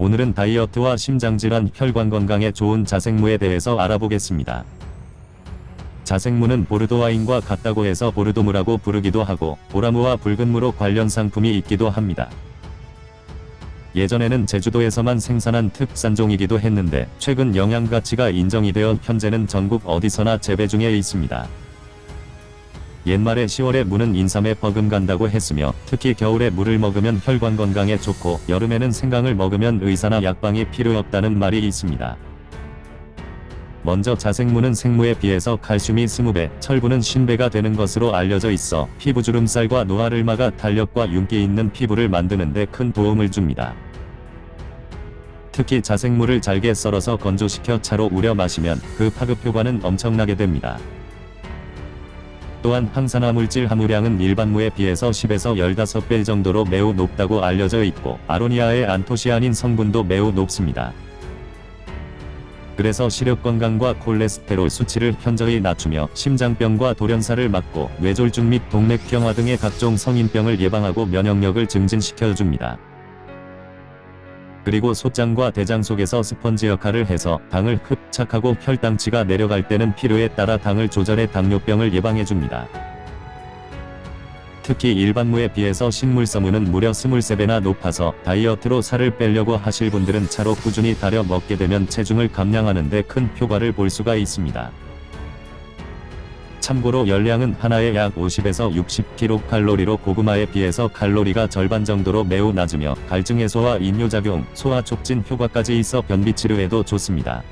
오늘은 다이어트와 심장질환, 혈관 건강에 좋은 자생무에 대해서 알아보겠습니다. 자생무는 보르도 와인과 같다고 해서 보르도무라고 부르기도 하고 보라무와 붉은무로 관련 상품이 있기도 합니다. 예전에는 제주도에서만 생산한 특산종이기도 했는데 최근 영양가치가 인정이 되어 현재는 전국 어디서나 재배 중에 있습니다. 옛말에 10월에 무는 인삼에 버금간다고 했으며 특히 겨울에 물을 먹으면 혈관 건강에 좋고 여름에는 생강을 먹으면 의사나 약방이 필요 없다는 말이 있습니다. 먼저 자생무는 생무에 비해서 칼슘이 20배, 철분은 50배가 되는 것으로 알려져 있어 피부 주름살과 노화를 막아 탄력과 윤기 있는 피부를 만드는 데 큰 도움을 줍니다. 특히 자생무를 잘게 썰어서 건조시켜 차로 우려 마시면 그 파급 효과는 엄청나게 됩니다. 또한 항산화 물질 함유량은 일반 무에 비해서 10에서 15배 정도로 매우 높다고 알려져 있고 아로니아의 안토시아닌 성분도 매우 높습니다. 그래서 시력 건강과 콜레스테롤 수치를 현저히 낮추며 심장병과 돌연사를 막고 뇌졸중 및 동맥경화 등의 각종 성인병을 예방하고 면역력을 증진시켜 줍니다. 그리고 소장과 대장 속에서 스펀지 역할을 해서 당을 흡착하고 혈당치가 내려갈 때는 필요에 따라 당을 조절해 당뇨병을 예방해 줍니다. 특히 일반무에 비해서 식물성분은 무려 23배나 높아서 다이어트로 살을 빼려고 하실 분들은 차로 꾸준히 달여 먹게 되면 체중을 감량하는 데 큰 효과를 볼 수가 있습니다. 참고로 열량은 하나에 약 50에서 60kcal로 고구마에 비해서 칼로리가 절반 정도로 매우 낮으며 갈증 해소와 인뇨작용, 소화 촉진 효과까지 있어 변비 치료에도 좋습니다.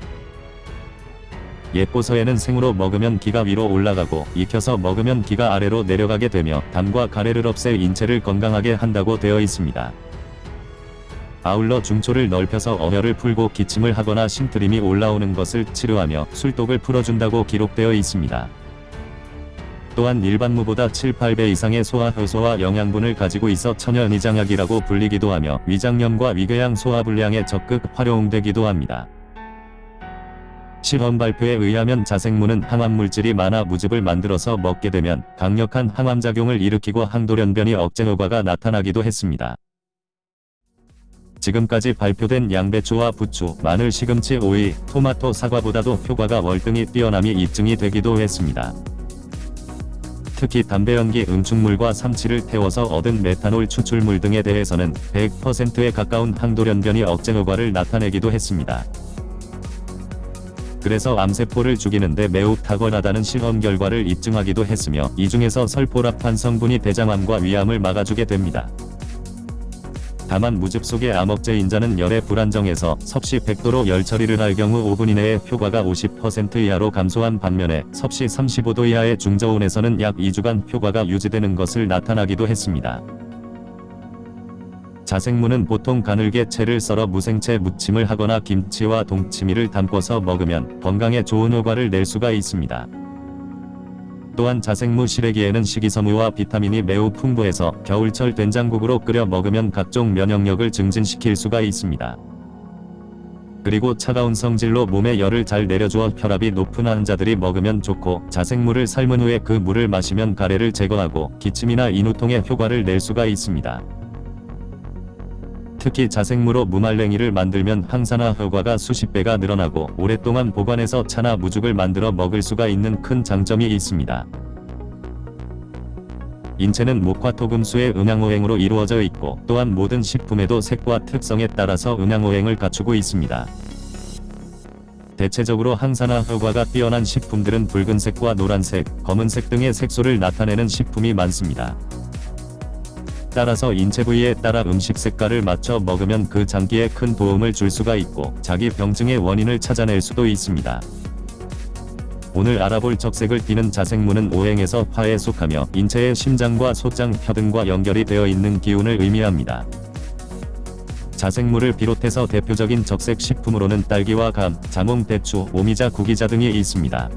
예뽀서에는 생으로 먹으면 기가 위로 올라가고 익혀서 먹으면 기가 아래로 내려가게 되며 담과 가래를 없애 인체를 건강하게 한다고 되어 있습니다. 아울러 중초를 넓혀서 어혈을 풀고 기침을 하거나 신트림이 올라오는 것을 치료하며 술독을 풀어준다고 기록되어 있습니다. 또한 일반 무보다 7, 8배 이상의 소화 효소와 영양분을 가지고 있어 천연위장약이라고 불리기도 하며 위장염과 위궤양 소화불량에 적극 활용되기도 합니다. 실험 발표에 의하면 자생무는 항암물질이 많아 무즙을 만들어서 먹게 되면 강력한 항암작용을 일으키고 항돌연변이 억제 효과가 나타나기도 했습니다. 지금까지 발표된 양배추와 부추, 마늘, 시금치, 오이, 토마토, 사과보다도 효과가 월등히 뛰어남이 입증이 되기도 했습니다. 특히 담배 연기 응축물과 삼치를 태워서 얻은 메탄올 추출물 등에 대해서는 100%에 가까운 항돌연변이 억제 효과를 나타내기도 했습니다. 그래서 암세포를 죽이는데 매우 탁월하다는 실험 결과를 입증하기도 했으며 이 중에서 설포라판 성분이 대장암과 위암을 막아주게 됩니다. 다만 무즙 속의 암억제 인자는 열에 불안정해서 섭씨 100도로 열 처리를 할 경우 5분 이내에 효과가 50% 이하로 감소한 반면에 섭씨 35도 이하의 중저온에서는 약 2주간 효과가 유지되는 것을 나타나기도 했습니다. 자생무는 보통 가늘게 채를 썰어 무생채 무침을 하거나 김치와 동치미를 담궈서 먹으면 건강에 좋은 효과를 낼 수가 있습니다. 또한 자생무 시래기에는 식이섬유와 비타민이 매우 풍부해서 겨울철 된장국으로 끓여 먹으면 각종 면역력을 증진시킬 수가 있습니다. 그리고 차가운 성질로 몸에 열을 잘 내려주어 혈압이 높은 환자들이 먹으면 좋고 자생무를 삶은 후에 그 물을 마시면 가래를 제거하고 기침이나 인후통에 효과를 낼 수가 있습니다. 특히 자생무로 무말랭이를 만들면 항산화 효과가 수십 배가 늘어나고 오랫동안 보관해서 차나 무죽을 만들어 먹을 수가 있는 큰 장점이 있습니다. 인체는 목화 토금수의 음양오행으로 이루어져 있고 또한 모든 식품에도 색과 특성에 따라서 음양오행을 갖추고 있습니다. 대체적으로 항산화 효과가 뛰어난 식품들은 붉은색과 노란색, 검은색 등의 색소를 나타내는 식품이 많습니다. 따라서 인체 부위에 따라 음식 색깔을 맞춰 먹으면 그 장기에 큰 도움을 줄 수가 있고 자기 병증의 원인을 찾아낼 수도 있습니다. 오늘 알아볼 적색을 띠는 자생무는 오행에서 화에 속하며 인체의 심장과 소장, 혀 등과 연결이 되어 있는 기운을 의미합니다. 자생무를 비롯해서 대표적인 적색 식품으로는 딸기와 감, 자몽, 대추, 오미자, 구기자 등이 있습니다.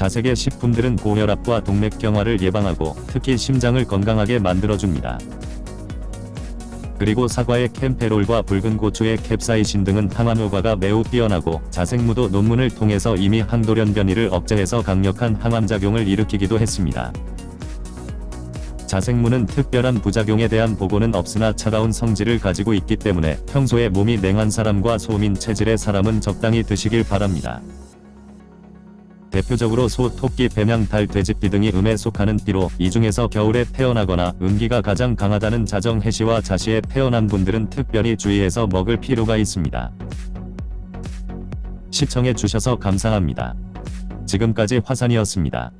자색의 식품들은 고혈압과 동맥경화를 예방하고 특히 심장을 건강하게 만들어줍니다. 그리고 사과의 캠페롤과 붉은 고추의 캡사이신 등은 항암 효과가 매우 뛰어나고 자생무도 논문을 통해서 이미 항돌연 변이를 억제해서 강력한 항암작용을 일으키기도 했습니다. 자생무는 특별한 부작용에 대한 보고는 없으나 차가운 성질을 가지고 있기 때문에 평소에 몸이 냉한 사람과 소민 체질의 사람은 적당히 드시길 바랍니다. 대표적으로 소, 토끼, 뱀양, 달, 돼지띠 등이 음에 속하는 띠로 이 중에서 겨울에 태어나거나 음기가 가장 강하다는 자정 해시와 자시에 태어난 분들은 특별히 주의해서 먹을 필요가 있습니다. 시청해 주셔서 감사합니다. 지금까지 화산이었습니다.